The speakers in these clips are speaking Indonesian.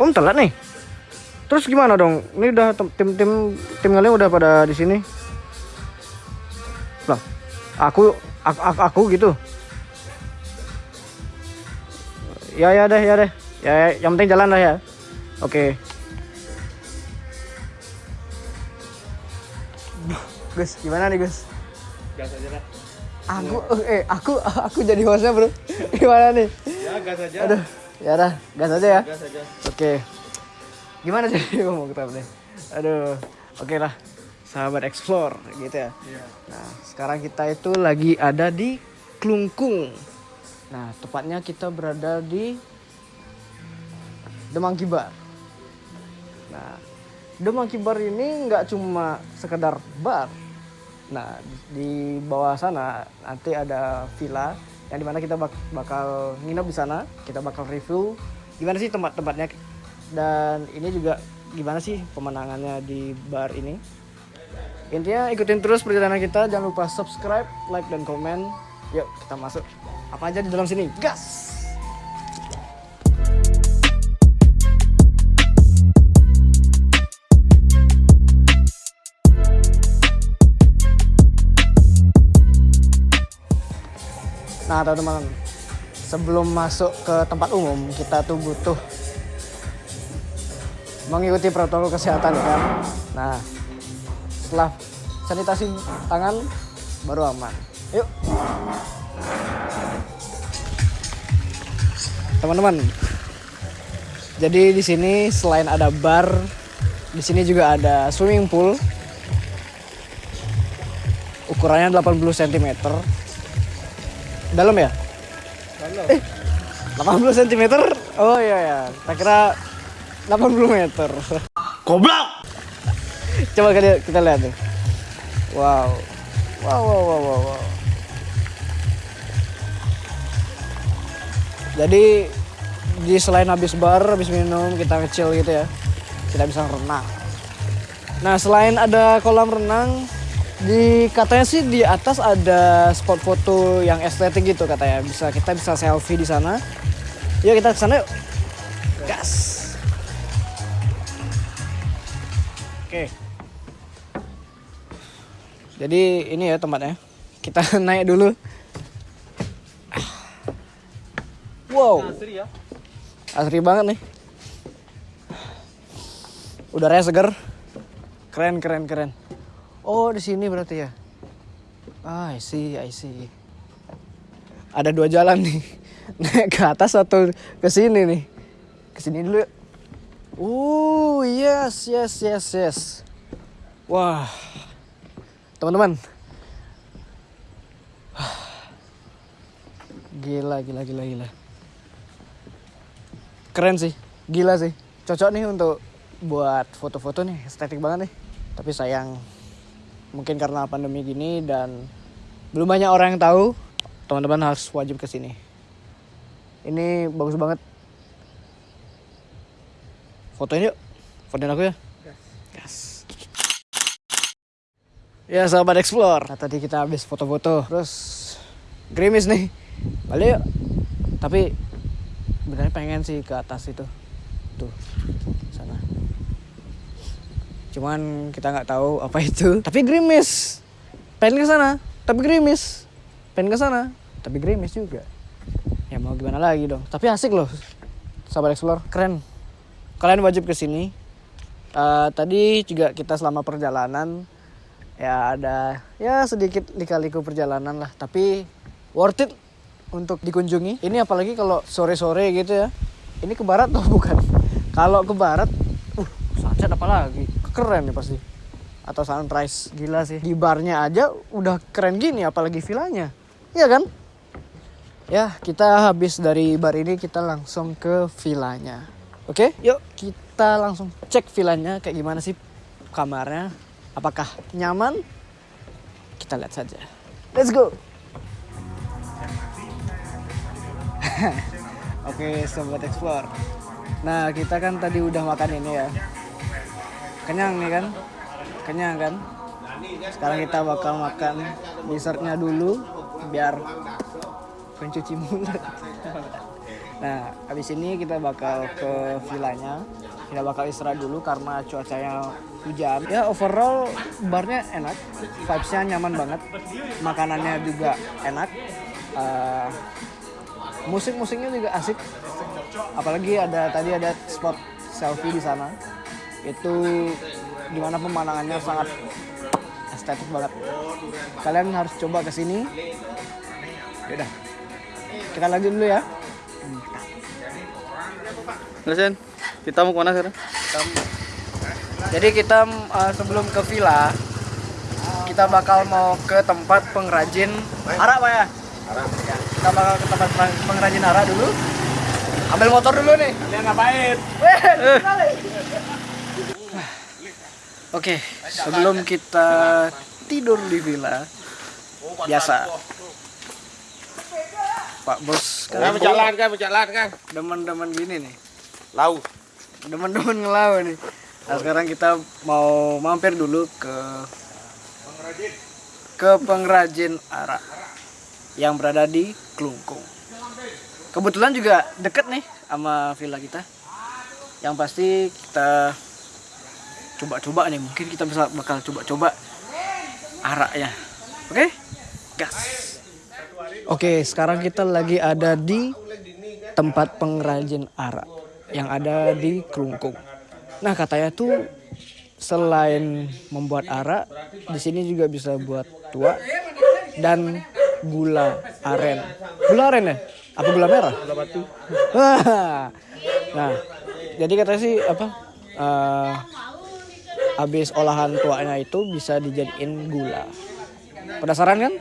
Om telat nih. Terus gimana dong? Ini udah tim tim tim kalian udah pada di sini. Lah, aku aku, aku, aku gitu. Ya ya deh ya deh. Ya, ya yang penting jalan lah ya. Oke. Gus, gimana nih Gus? Gas aja lah. Aku eh aku aku jadi hostnya bro. Gimana nih? Ya gas aja. Aduh, ya udah, gas aja ya. Gas aja. Oke. Gimana sih ngomong kita nih? Aduh, oke lah. Sahabat explore gitu ya. Iya. Nah, sekarang kita itu lagi ada di Klungkung. Nah, tepatnya kita berada di The Monkey Bar. Nah, The Monkey Bar ini nggak cuma sekedar bar. Nah, di bawah sana nanti ada villa yang di mana kita bak- bakal nginep di sana. Kita bakal review gimana sih tempat-tempatnya dan ini juga gimana sih pemandangannya di bar ini. Intinya ikutin terus perjalanan kita, jangan lupa subscribe, like dan komen. Yuk kita masuk. Apa aja di dalam sini? Gas! Nah teman-teman, sebelum masuk ke tempat umum kita tuh butuh mengikuti protokol kesehatan ya kan. Nah setelah sanitasi tangan baru aman. Yuk. Teman-teman. Jadi di sini selain ada bar, di sini juga ada swimming pool. Ukurannya 80 cm. Dalam ya? Halo. 80 cm. Oh iya ya. Tak kira 80 meter. Goblok. Coba kita, kita lihat. Wow. Wow, wow, wow, wow, wow. Jadi di selain habis bar, habis minum, kita kecil gitu ya. Kita bisa renang. Nah, selain ada kolam renang, di katanya sih di atas ada spot foto yang estetik gitu katanya. Bisa kita bisa selfie di sana. Yuk kita ke sana yuk. Oke. Jadi ini ya tempatnya. Kita naik dulu. Wow, Asri ya. asri banget nih. Udaranya seger. Keren, keren, keren. Oh, di sini berarti ya. Ah, I see, I see. Ada dua jalan nih. Naik ke atas atau ke sini nih. Ke sini dulu yuk. Oh, yes, yes, yes, yes. Wah. Teman-teman. Gila, gila, gila, gila. Keren sih. Gila sih. Cocok nih untuk buat foto-foto nih. Estetik banget nih. Tapi sayang mungkin karena pandemi gini dan belum banyak orang yang tahu, teman-teman harus wajib ke sini. Ini bagus banget. Fotoin yuk. Fotoin aku ya. Gas. Ya sahabat explore. Nah, tadi kita habis foto-foto. Terus gerimis nih. Balik yuk. Tapi sebenarnya pengen sih ke atas itu. Tuh. Sana. Cuman kita nggak tahu apa itu. Tapi gerimis. Pengen ke sana, tapi gerimis. Pengen ke sana, tapi gerimis juga. Ya mau gimana lagi dong. Tapi asik loh. Sahabat explore, keren. Kalian wajib ke sini. Eh, tadi juga kita selama perjalanan ya ada ya sedikit lika-liku perjalanan lah tapi worth it untuk dikunjungi. Ini apalagi kalau sore-sore gitu ya. Ini ke barat atau bukan? Kalau ke barat uh sunset apalagi keren nih pasti. Atau sunrise. Gila sih. Di barnya aja udah keren gini apalagi villanya. Iya kan? Ya kita habis dari bar ini kita langsung ke villanya oke yuk kita langsung cek villanya kayak gimana sih kamarnya apakah nyaman kita lihat saja let's go Oke, sobat explore. Nah, kita kan tadi udah makan ini ya. Kenyang nih kan? Kenyang kan? Sekarang kita bakal makan dessertnya dulu biar pencuci mulut. Nah, habis ini kita bakal ke villanya. Kita bakal istirahat dulu karena cuacanya hujan. Ya, overall barnya enak. Vibes-nya nyaman banget. Makanannya juga enak. Eh, musik-musiknya juga asik. Apalagi ada tadi ada spot selfie di sana. Itu di mana pemandangannya sangat estetik banget. Kalian harus coba ke sini. Yaudah, kita lanjut dulu ya. Ngesen, kita mau ke mana sekarang? Jadi kita uh, sebelum ke villa, kita bakal mau ke tempat pengrajin arak pak ya? Arak. Kita bakal ke tempat peng- pengrajin arak dulu. Ambil motor dulu nih. Kalian ngapain? Sekali. Oke, sebelum kita tidur di villa, biasa. Pak Bos, Kan kalian berjalan kan, berjalan kan. demen-demen gini nih. Lau. Demen-demen ngelawan nih. Nah, sekarang kita mau mampir dulu ke ke pengrajin arak yang berada di Klungkung. Kebetulan juga deket nih sama villa kita. Yang pasti kita coba-coba nih, mungkin kita bisa bakal coba-coba araknya. Oke? Gas. Oke, sekarang kita lagi ada di tempat pengrajin arak yang ada di Klungkung. Nah, katanya tuh selain membuat arak, di sini juga bisa buat tua dan gula aren. Gula aren ya? Apa gula merah? Gula batu. nah, jadi katanya sih apa? habis olahan tuanya itu bisa dijadiin gula. Penasaran kan?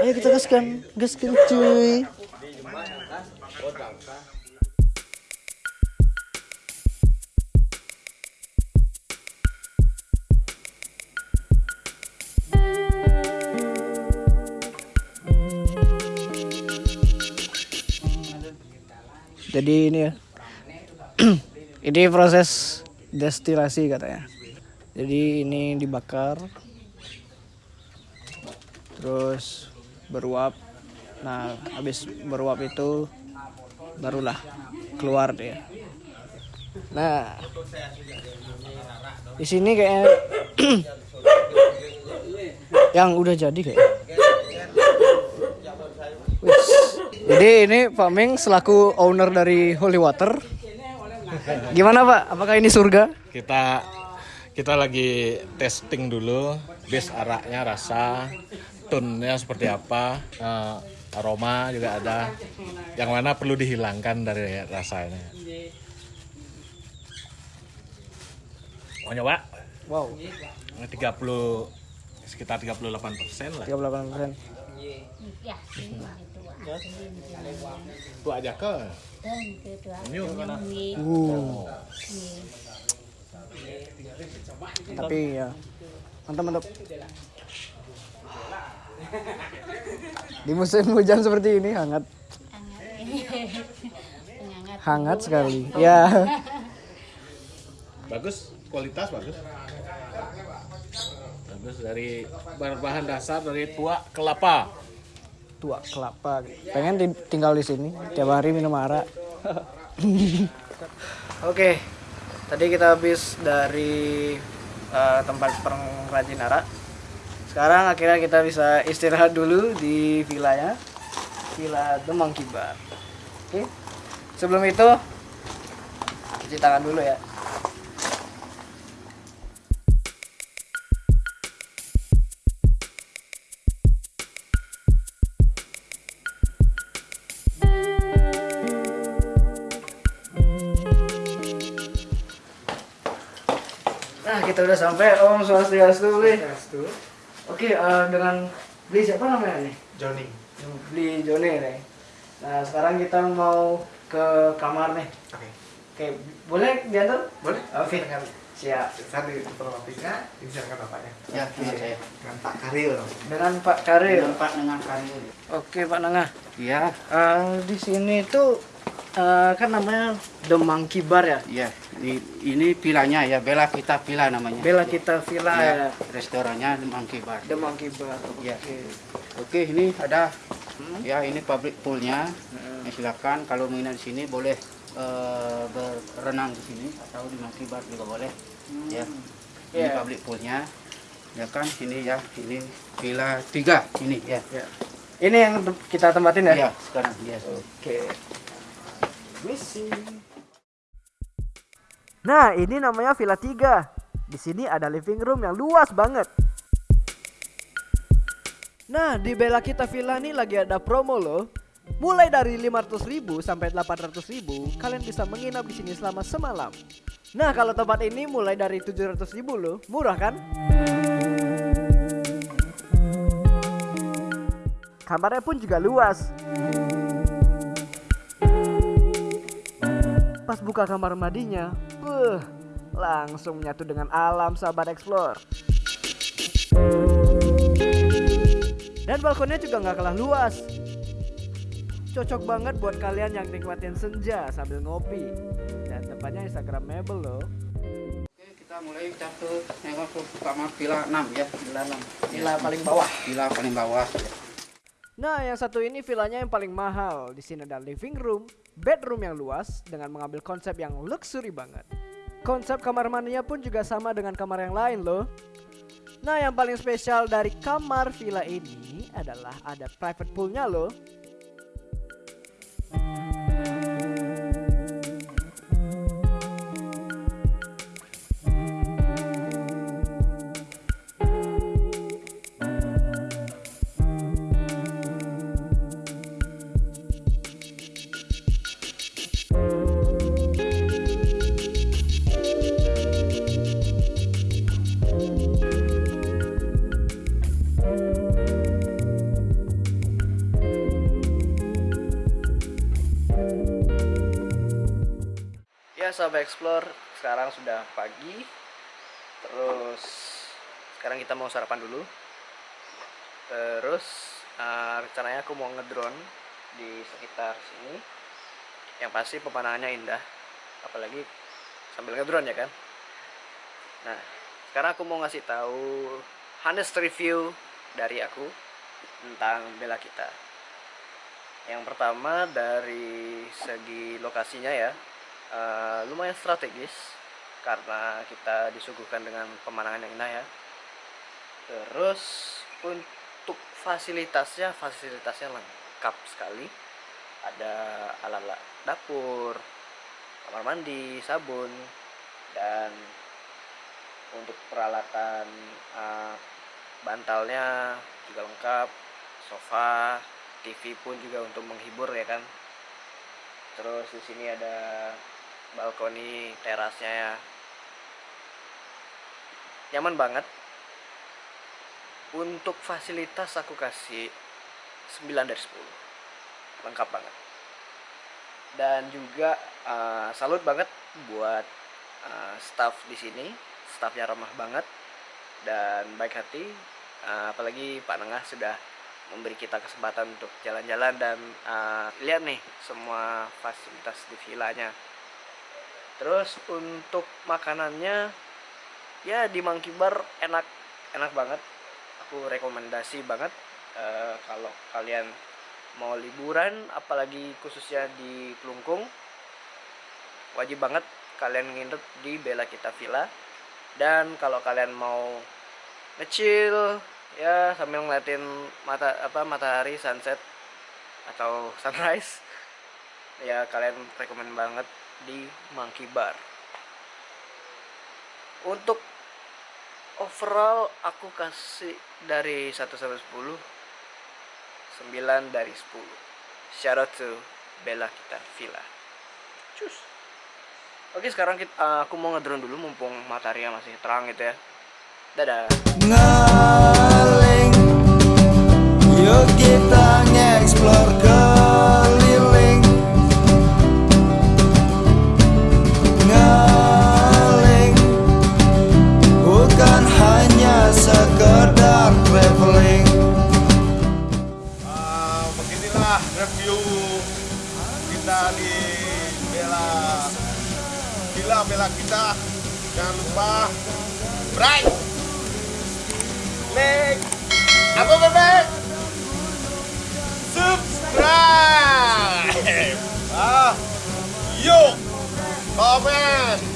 Ayo kita gaskan, gaskan cuy. Jadi ini ya. ini proses destilasi katanya. Jadi ini dibakar. Terus beruap. Nah, habis beruap itu barulah keluar dia. Nah, di sini kayaknya yang udah jadi kayak. Jadi ini Pak Ming selaku owner dari Holy Water. Gimana Pak? Apakah ini surga? kita kita lagi testing dulu base araknya rasa tone-nya seperti apa? Eh, aroma juga ada. Yang mana perlu dihilangkan dari rasanya. Mau nyoba? Wow, 30 sekitar 38 persen lah. 38 persen. itu aja ke. Ini Uh, tapi ya mantap mantap. Di musim hujan seperti ini hangat, hangat. Sekali. Ya, bagus kualitas bagus. Bagus dari berbahan dasar dari tua kelapa. Tua kelapa. Pengen tinggal di sini. Tiap hari minum arak. Oke, tadi kita habis dari eh, tempat pengrajin arak. Sekarang akhirnya kita bisa istirahat dulu di villanya, Villa The Monkey Bar. Oke, sebelum itu cuci tangan dulu ya. Nah, kita udah sampai Om Swastiastu, Bli. Oke, eh, dengan beli siapa namanya nih? Johnny. Beli Joni nih. Nah, sekarang kita mau ke kamar nih. Oke. Oke, boleh diantar? Boleh? Oke. Siap. Saya di otomatisnya dibicarakan bapaknya. Ya, dengan saya. Dengan Pak Karil. Dengan Pak Karil. Dengan Pak dengan Karyo. Oke, Pak Nangah. Iya, Eh, di sini tuh eh, kan namanya The Monkey Bar ya. iya. Ini, ini vilanya ya, Bela Kita Villa namanya. Bella kita Villa Iya, ya. restorannya Monkey Bar. The Monkey Bar. Iya. Oke. Oke, ini ada Ya ini public poolnya. Ya, silakan kalau minat di sini boleh eh, berenang di sini atau di Makibar juga boleh. Ya. Ini Iya. public poolnya. Ya kan ini ya ini villa tiga ini ya. Ini yang kita tempatin ya? Ya sekarang ya. Oke. Misi. Nah, ini namanya Villa 3. Di sini ada living room yang luas banget. Nah, di Bella Kita Villa ini lagi ada promo loh. Mulai dari 500.000 sampai 800.000, kalian bisa menginap di sini selama semalam. Nah, kalau tempat ini mulai dari 700.000 loh. Murah kan? Kamarnya pun juga luas. Pas buka kamar mandinya, beuh, langsung menyatu dengan alam sahabat explore. Dan balkonnya juga nggak kalah luas. Cocok banget buat kalian yang nikmatin senja sambil ngopi. Dan tempatnya instagramable loh. Oke, kita mulai ke nengok ke kamar villa 6 ya. Villa 6. Villa paling bawah. Villa paling bawah. Nah, yang satu ini villanya yang paling mahal. Di sini ada living room, bedroom yang luas dengan mengambil konsep yang luxury banget. Konsep kamar mandinya pun juga sama dengan kamar yang lain loh. Nah, yang paling spesial dari kamar villa ini adalah ada private poolnya loh. Sahabat explore, sekarang sudah pagi. Terus sekarang kita mau sarapan dulu. Terus eh, rencananya aku mau ngedrone di sekitar sini. Yang pasti pemandangannya indah, apalagi sambil ngedrone ya kan. Nah, sekarang aku mau ngasih tahu honest review dari aku tentang Bella kita. Yang pertama dari segi lokasinya ya, eh, lumayan strategis karena kita disuguhkan dengan pemandangan yang indah ya. Terus untuk fasilitasnya, fasilitasnya lengkap sekali. Ada alat-alat dapur, kamar mandi, sabun, dan untuk peralatan eh, bantalnya juga lengkap, sofa, TV pun juga untuk menghibur ya kan. Terus di sini ada balkoni terasnya ya. Nyaman banget. Untuk fasilitas aku kasih 9 dari 10. Lengkap banget. Dan juga eh, salut banget buat eh, staff di sini. Staffnya ramah banget dan baik hati. Eh, apalagi Pak Nengah sudah memberi kita kesempatan untuk jalan-jalan dan eh, lihat nih semua fasilitas di villanya. Terus untuk makanannya ya di Monkey Bar enak enak banget. Aku rekomendasi banget eh, kalau kalian mau liburan apalagi khususnya di Kelungkung wajib banget kalian nginep di Bella Kita Villa dan kalau kalian mau ngecil ya sambil ngeliatin mata apa matahari sunset atau sunrise ya kalian rekomend banget di Monkey Bar. Untuk overall aku kasih dari 1 sampai 10 9 dari 10 shout out to Bella kita Villa. Cus. Oke sekarang kita, eh, aku mau ngedrone dulu mumpung mataharinya masih terang gitu ya. Dadah. Ngaling Open!